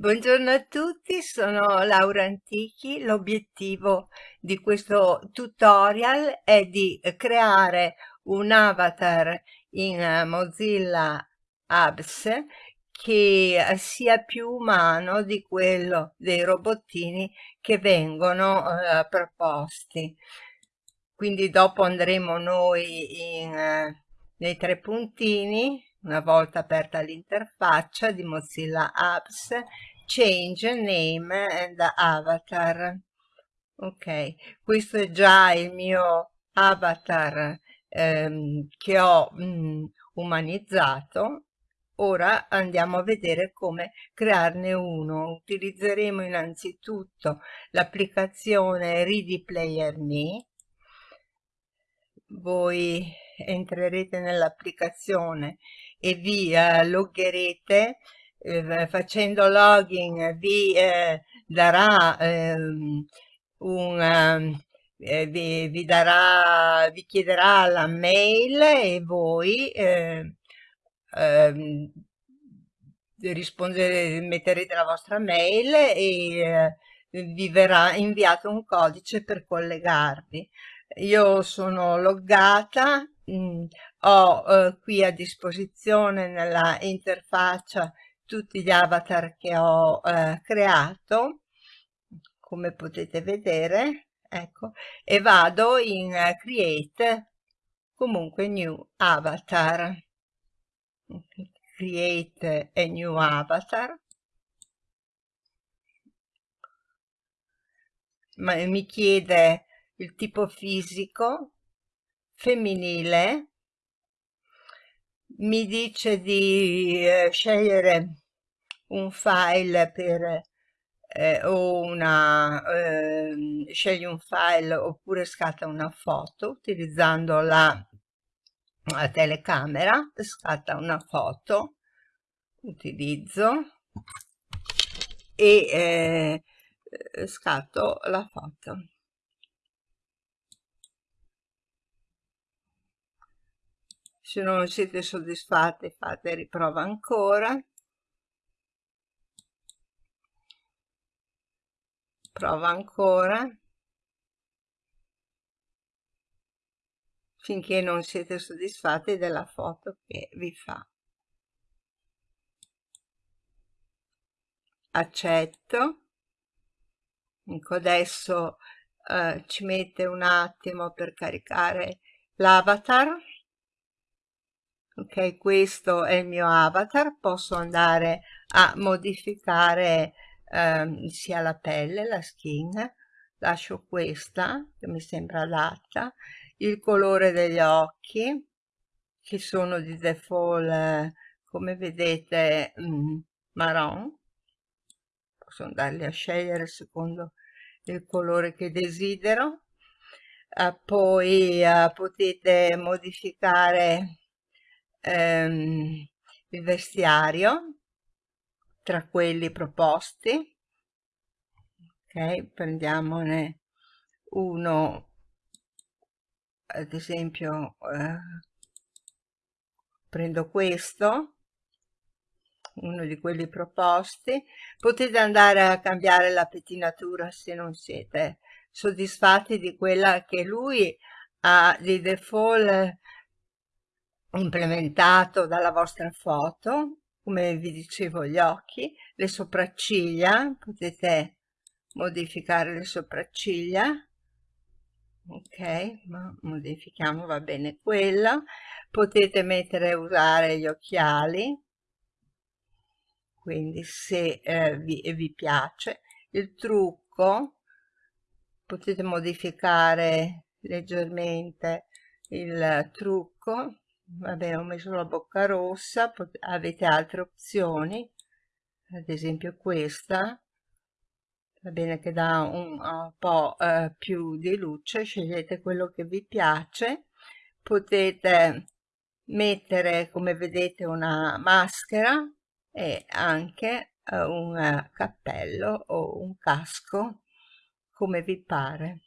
Buongiorno a tutti, sono Laura Antichi. L'obiettivo di questo tutorial è di creare un avatar in Mozilla Apps che sia più umano di quello dei robottini che vengono eh, proposti. Quindi dopo andremo noi in, eh, nei tre puntini una volta aperta l'interfaccia di Mozilla Apps, Change Name and Avatar. Ok, questo è già il mio avatar ehm, che ho mm, umanizzato. Ora andiamo a vedere come crearne uno. Utilizzeremo innanzitutto l'applicazione Ready Player Me. Voi entrerete nell'applicazione e vi eh, loggerete eh, facendo login vi eh, darà ehm, un ehm, eh, vi, vi, darà vi chiederà la mail e voi eh, ehm, rispondere metterete la vostra mail e eh, vi verrà inviato un codice per collegarvi. Io sono loggata mh, mm, ho eh, qui a disposizione nella interfaccia tutti gli avatar che ho eh, creato come potete vedere ecco e vado in uh, create comunque new avatar. Create a new avatar. Ma mi chiede il tipo fisico femminile mi dice di eh, scegliere un file per eh, o una eh, scegli un file oppure scatta una foto utilizzando la, la telecamera scatta una foto utilizzo e eh, scatto la foto se non siete soddisfatti fate riprova ancora. Prova ancora. Finché non siete soddisfatti della foto che vi fa. Accetto. Ecco adesso eh, ci mette un attimo per caricare l'avatar ok questo è il mio avatar posso andare a modificare ehm, sia la pelle la skin lascio questa che mi sembra adatta il colore degli occhi che sono di default eh, come vedete mm, marron. Posso andarli a scegliere secondo il colore che desidero. Eh, poi eh, potete modificare ehm, il vestiario tra quelli proposti. Ok prendiamone uno ad esempio eh, prendo questo uno di quelli proposti. Potete andare a cambiare la pettinatura se non siete soddisfatti di quella che lui ha di default implementato dalla vostra foto come vi dicevo gli occhi le sopracciglia potete modificare le sopracciglia. Ok ma modifichiamo va bene quella potete mettere usare gli occhiali. Quindi se eh, vi, vi piace. Il trucco potete modificare leggermente il trucco vabbè ho messo la bocca rossa avete altre opzioni? Ad esempio questa. Va bene che dà un, un po' eh, più di luce scegliete quello che vi piace. Potete mettere come vedete una maschera e anche eh, un cappello o un casco come vi pare.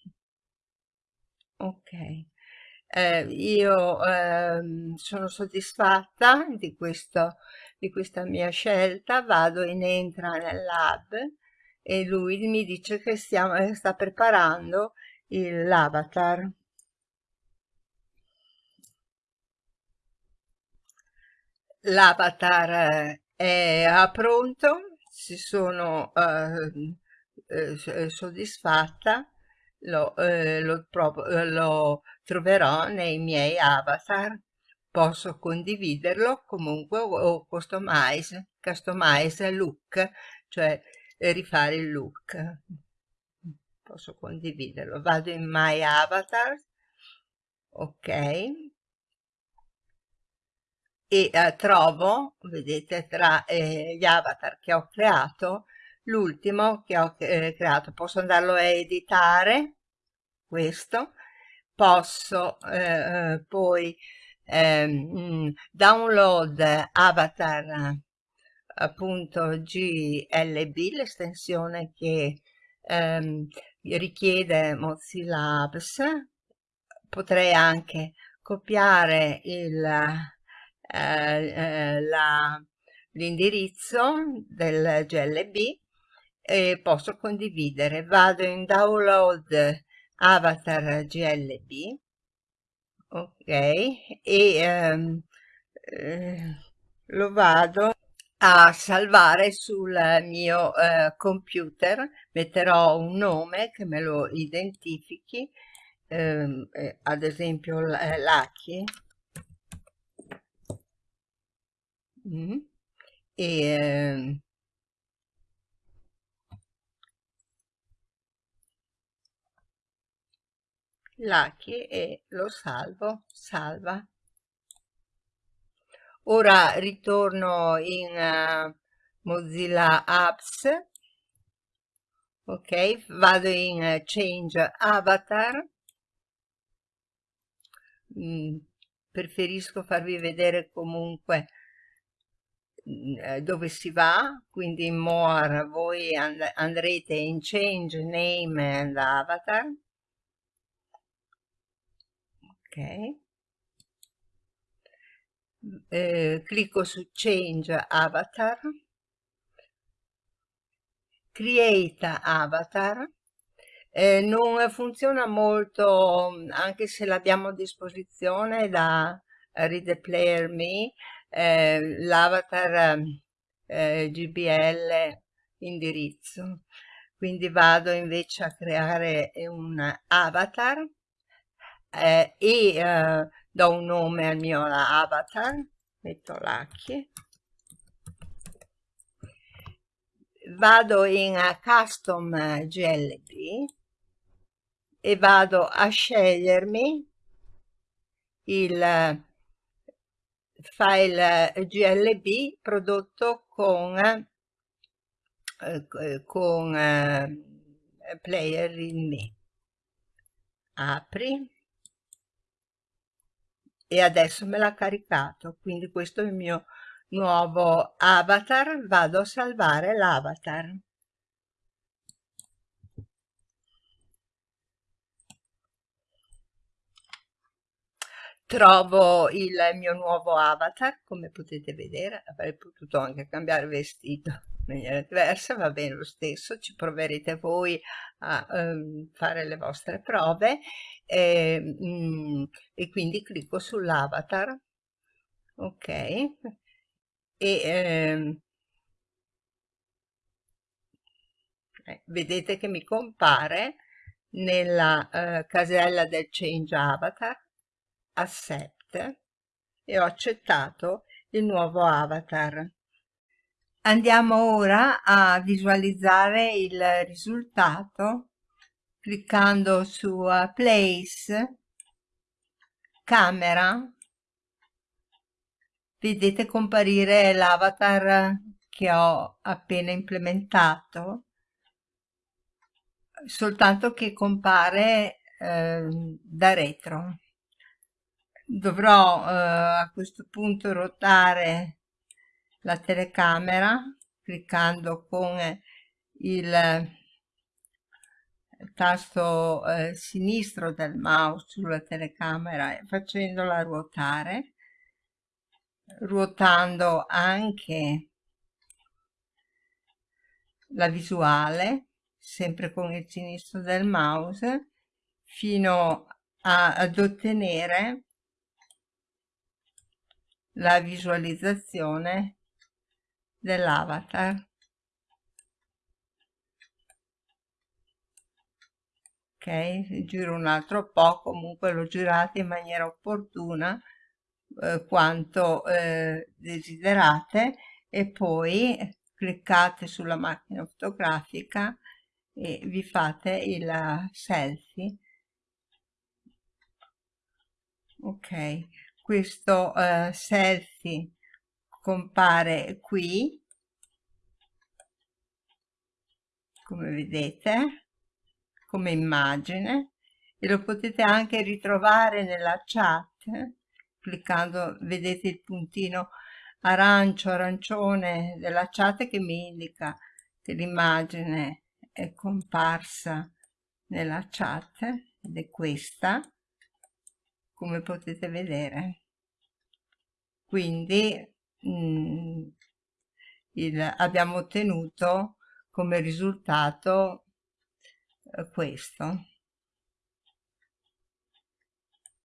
Ok eh, io eh, sono soddisfatta di, questo, di questa mia scelta, vado in entra nel lab e lui mi dice che stiamo, eh, sta preparando l'avatar. L'avatar è pronto, si sono eh, eh, soddisfatta, lo, eh, lo, eh, lo troverò nei miei avatar posso condividerlo comunque o customize, customize look, cioè rifare il look. Posso condividerlo. Vado in My Avatar, ok, e eh, trovo, vedete, tra eh, gli avatar che ho creato, l'ultimo che ho eh, creato. Posso andarlo a editare, questo, posso eh, eh poi ehm, download avatar appunto GLB, l'estensione che ehm, richiede Mozilla Apps, potrei anche copiare eh, eh, l'indirizzo del GLB e posso condividere. Vado in download avatar GLB, ok, e ehm, eh, lo vado a salvare sul mio eh, computer, metterò un nome che me lo identifichi, ehm, eh, ad esempio eh, Lucky, mm. e Lucky e lo salvo, salva. Ora ritorno in uh, Mozilla Apps, ok, vado in uh, Change Avatar, mm, preferisco farvi vedere comunque mm, dove si va, quindi in More voi and andrete in Change Name and Avatar, ok, eh, clicco su Change Avatar, Create Avatar, eh, non funziona molto anche se l'abbiamo a disposizione da Read Player Me, eh, l'avatar eh, GBL indirizzo. Quindi vado invece a creare un avatar eh, e eh, do un nome al mio avatar, metto Lucky, vado in Custom GLB e vado a scegliermi il file GLB prodotto con, eh, con eh, Player in Me. Apri e adesso me l'ha caricato quindi questo è il mio nuovo avatar. Vado a salvare l'avatar. Trovo il mio nuovo avatar come potete vedere avrei potuto anche cambiare vestito maniera diversa va bene lo stesso ci proverete voi a um, fare le vostre prove e, mm, e quindi clicco sull'avatar ok e ehm, eh, vedete che mi compare nella eh, casella del change avatar accept e ho accettato il nuovo avatar. Andiamo ora a visualizzare il risultato cliccando su Place, Camera, vedete comparire l'avatar che ho appena implementato, soltanto che compare eh, da retro. Dovrò eh, a questo punto ruotare la telecamera cliccando con il tasto eh, sinistro del mouse sulla telecamera e facendola ruotare, ruotando anche la visuale, sempre con il sinistro del mouse, fino a, ad ottenere la visualizzazione dell'avatar. ok giro un altro po' comunque lo girate in maniera opportuna eh, quanto eh, desiderate e poi cliccate sulla macchina fotografica e vi fate il selfie ok questo eh, selfie compare qui. Come vedete come immagine. E lo potete anche ritrovare nella chat cliccando vedete il puntino arancio arancione della chat che mi indica che l'immagine è comparsa nella chat ed è questa come potete vedere. Quindi mh, mm, il, abbiamo ottenuto come risultato eh, questo